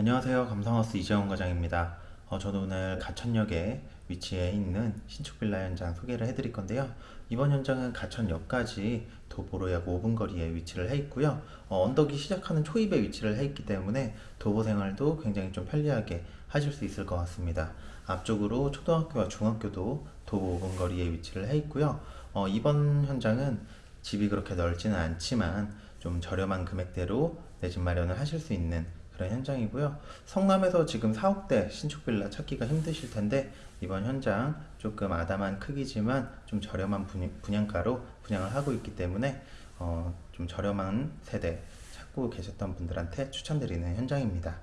안녕하세요. 감성하우스 이재원 과장입니다. 어, 저도 오늘 가천역에 위치해 있는 신축 빌라 현장 소개를 해드릴 건데요. 이번 현장은 가천역까지 도보로 약 5분 거리에 위치를 해 있고요. 어, 언덕이 시작하는 초입에 위치를 해 있기 때문에 도보 생활도 굉장히 좀 편리하게 하실 수 있을 것 같습니다. 앞쪽으로 초등학교와 중학교도 도보 5분 거리에 위치를 해 있고요. 어, 이번 현장은 집이 그렇게 넓지는 않지만 좀 저렴한 금액대로 내 집 마련을 하실 수 있는 그런 현장이고요. 성남에서 지금 4억대 신축 빌라 찾기가 힘드실 텐데 이번 현장 조금 아담한 크기지만 좀 저렴한 분양- 분양가로 분양을 하고 있기 때문에 어, 좀 저렴한 세대 찾고 계셨던 분들한테 추천드리는 현장입니다.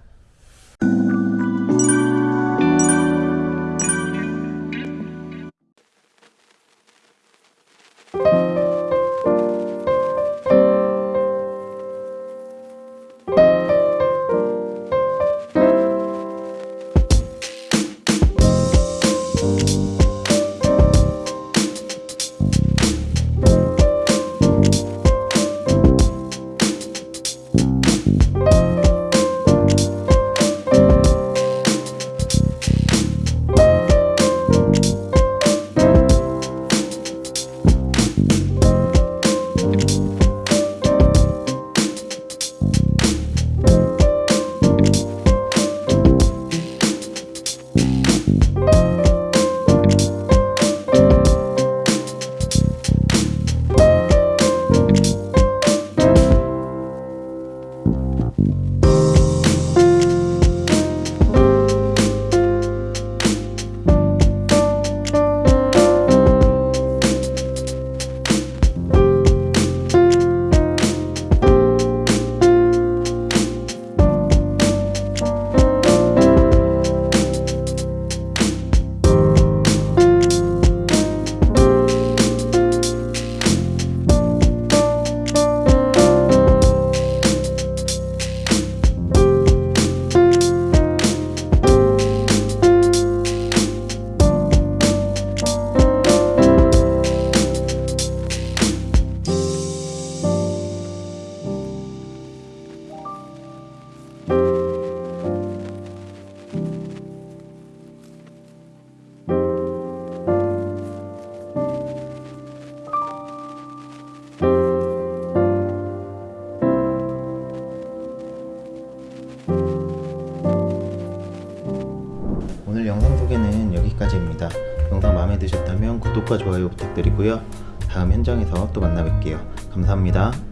마음에 드셨다면 구독과 좋아요 부탁드리고요. 다음 현장에서 또 만나 뵐게요. 감사합니다.